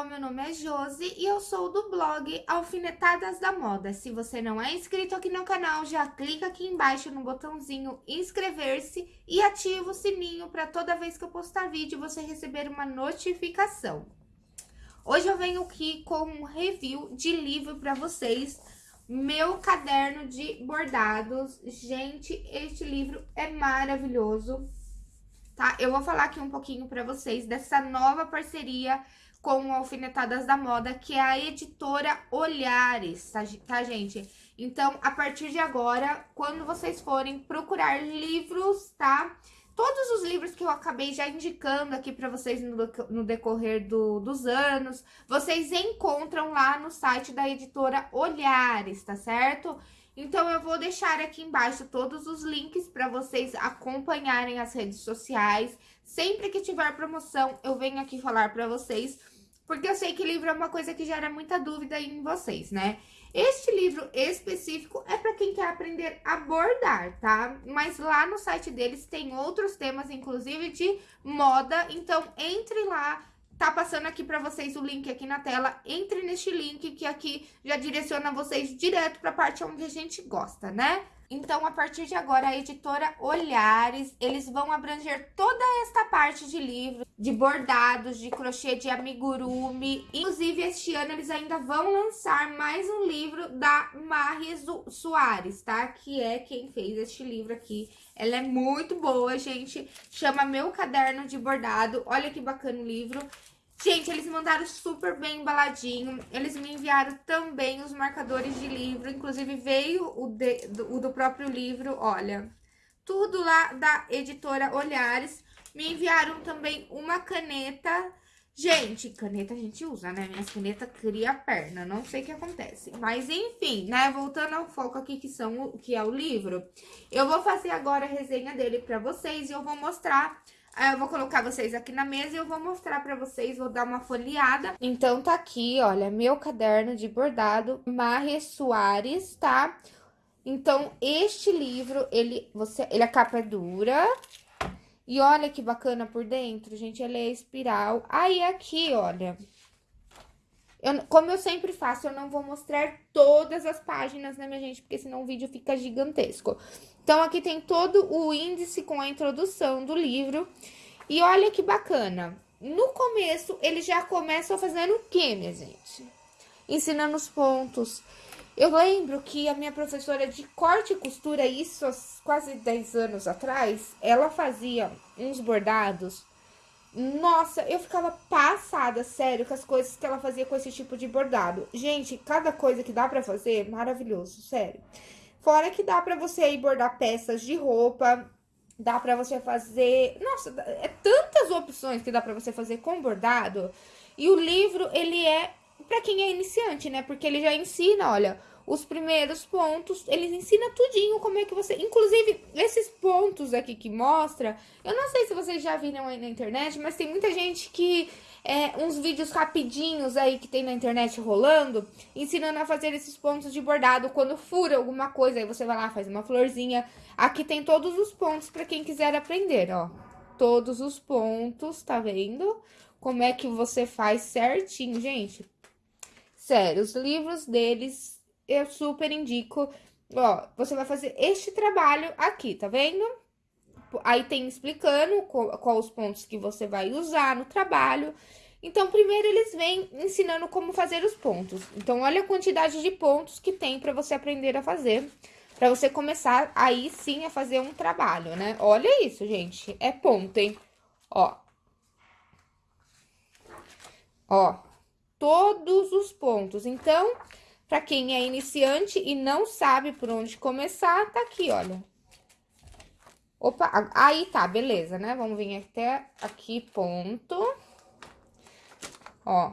pessoal, meu nome é Josi e eu sou do blog Alfinetadas da Moda. Se você não é inscrito aqui no canal, já clica aqui embaixo no botãozinho inscrever-se e ativa o sininho para toda vez que eu postar vídeo você receber uma notificação. Hoje eu venho aqui com um review de livro para vocês, meu caderno de bordados. Gente, este livro é maravilhoso tá? Eu vou falar aqui um pouquinho pra vocês dessa nova parceria com Alfinetadas da Moda, que é a editora Olhares, tá, tá, gente? Então, a partir de agora, quando vocês forem procurar livros, tá? Todos os livros que eu acabei já indicando aqui para vocês no, no decorrer do, dos anos, vocês encontram lá no site da editora Olhares, tá certo? Então, eu vou deixar aqui embaixo todos os links para vocês acompanharem as redes sociais. Sempre que tiver promoção, eu venho aqui falar para vocês, porque eu sei que livro é uma coisa que gera muita dúvida em vocês, né? Este livro específico é para quem quer aprender a bordar, tá? Mas lá no site deles tem outros temas, inclusive de moda, então entre lá, Tá passando aqui para vocês o link aqui na tela. Entre neste link que aqui já direciona vocês direto para a parte onde a gente gosta, né? Então, a partir de agora, a editora Olhares, eles vão abranger toda esta parte de livro, de bordados, de crochê, de amigurumi. Inclusive, este ano eles ainda vão lançar mais um livro da Marres Soares, tá? Que é quem fez este livro aqui. Ela é muito boa, gente. Chama Meu Caderno de Bordado. Olha que bacana o livro. Gente, eles mandaram super bem embaladinho. Eles me enviaram também os marcadores de livro. Inclusive, veio o, de, do, o do próprio livro, olha. Tudo lá da editora Olhares. Me enviaram também uma caneta. Gente, caneta a gente usa, né? Minhas canetas cria perna, não sei o que acontece. Mas, enfim, né? Voltando ao foco aqui, que, são que é o livro. Eu vou fazer agora a resenha dele pra vocês e eu vou mostrar Aí eu vou colocar vocês aqui na mesa e eu vou mostrar pra vocês, vou dar uma folheada. Então, tá aqui, olha, meu caderno de bordado, Marre Soares, tá? Então, este livro, ele, você, ele a capa é dura. E olha que bacana por dentro, gente, ele é espiral. Aí, aqui, olha, eu, como eu sempre faço, eu não vou mostrar todas as páginas, né, minha gente? Porque senão o vídeo fica gigantesco. Então, aqui tem todo o índice com a introdução do livro. E olha que bacana. No começo, ele já começa fazendo o quê, minha gente? Ensinando os pontos. Eu lembro que a minha professora de corte e costura, isso há quase 10 anos atrás, ela fazia uns bordados nossa, eu ficava passada, sério, com as coisas que ela fazia com esse tipo de bordado. Gente, cada coisa que dá pra fazer, maravilhoso, sério. Fora que dá pra você aí bordar peças de roupa, dá pra você fazer... Nossa, é tantas opções que dá pra você fazer com bordado. E o livro, ele é pra quem é iniciante, né? Porque ele já ensina, olha os primeiros pontos, eles ensinam tudinho como é que você... Inclusive, esses pontos aqui que mostra, eu não sei se vocês já viram aí na internet, mas tem muita gente que... É, uns vídeos rapidinhos aí que tem na internet rolando, ensinando a fazer esses pontos de bordado. Quando fura alguma coisa, aí você vai lá, faz uma florzinha. Aqui tem todos os pontos para quem quiser aprender, ó. Todos os pontos, tá vendo? Como é que você faz certinho, gente. Sério, os livros deles eu super indico. Ó, você vai fazer este trabalho aqui, tá vendo? Aí tem explicando qual os pontos que você vai usar no trabalho. Então, primeiro eles vêm ensinando como fazer os pontos. Então, olha a quantidade de pontos que tem para você aprender a fazer. Pra você começar aí sim a fazer um trabalho, né? Olha isso, gente. É ponto, hein? Ó. Ó. Todos os pontos. Então, para quem é iniciante e não sabe por onde começar, tá aqui, olha. Opa, aí tá, beleza, né? Vamos vir até aqui, ponto. Ó.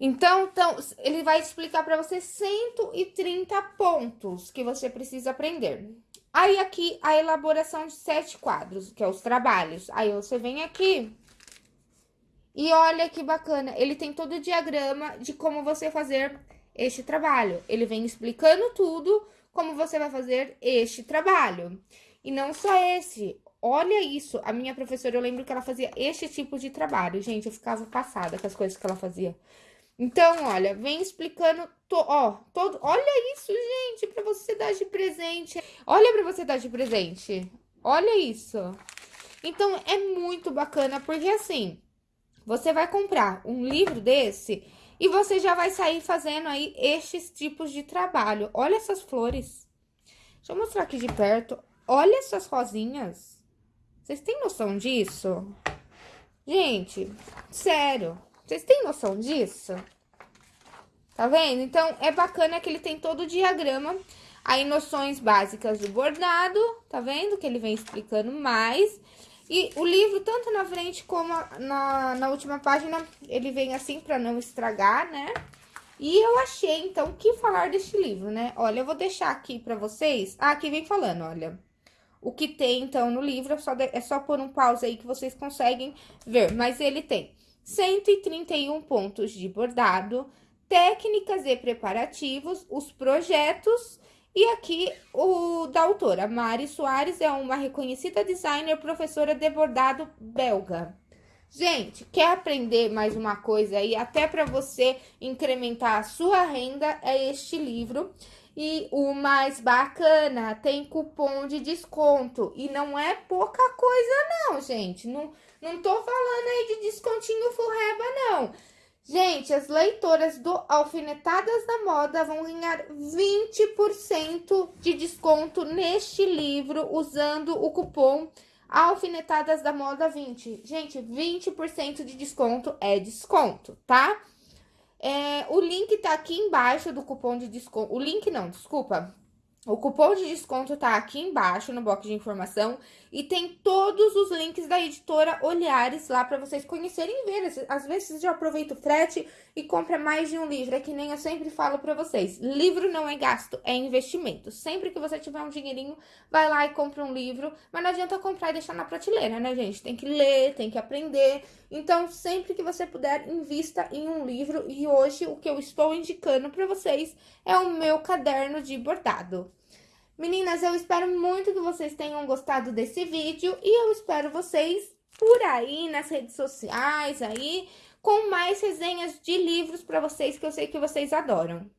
Então, então, ele vai explicar para você 130 pontos que você precisa aprender. Aí, aqui, a elaboração de sete quadros, que é os trabalhos. Aí, você vem aqui e olha que bacana, ele tem todo o diagrama de como você fazer este trabalho. Ele vem explicando tudo como você vai fazer este trabalho. E não só esse, olha isso. A minha professora, eu lembro que ela fazia este tipo de trabalho. Gente, eu ficava passada com as coisas que ela fazia. Então, olha, vem explicando, to, ó, todo, olha isso, gente, para você dar de presente. Olha para você dar de presente. Olha isso. Então, é muito bacana, porque assim, você vai comprar um livro desse e você já vai sair fazendo aí estes tipos de trabalho. Olha essas flores. Deixa eu mostrar aqui de perto. Olha essas rosinhas. Vocês têm noção disso? Gente, sério. Vocês têm noção disso? Tá vendo? Então, é bacana que ele tem todo o diagrama. Aí, noções básicas do bordado, tá vendo? Que ele vem explicando mais. E o livro, tanto na frente como na, na última página, ele vem assim pra não estragar, né? E eu achei, então, que falar deste livro, né? Olha, eu vou deixar aqui pra vocês. Ah, aqui vem falando, olha. O que tem, então, no livro, é só, de, é só pôr um pause aí que vocês conseguem ver. Mas ele tem 131 pontos de bordado, técnicas e preparativos, os projetos. E aqui o da autora, Mari Soares, é uma reconhecida designer, professora de bordado belga. Gente, quer aprender mais uma coisa aí, até para você incrementar a sua renda, é este livro. E o mais bacana, tem cupom de desconto. E não é pouca coisa não, gente. Não, não tô falando aí de descontinho furreba, não. Gente, as leitoras do Alfinetadas da Moda vão ganhar 20% de desconto neste livro usando o cupom Alfinetadas da Moda 20. Gente, 20% de desconto é desconto, tá? É, o link tá aqui embaixo do cupom de desconto. O link não, desculpa. O cupom de desconto tá aqui embaixo no box de informação e tem todos os links da editora Olhares lá para vocês conhecerem e ver. Às vezes já aproveita o frete e compra mais de um livro. É que nem eu sempre falo para vocês, livro não é gasto, é investimento. Sempre que você tiver um dinheirinho, vai lá e compra um livro, mas não adianta comprar e deixar na prateleira, né, gente? Tem que ler, tem que aprender. Então, sempre que você puder, invista em um livro e hoje o que eu estou indicando para vocês é o meu caderno de bordado. Meninas, eu espero muito que vocês tenham gostado desse vídeo e eu espero vocês por aí nas redes sociais aí com mais resenhas de livros para vocês que eu sei que vocês adoram.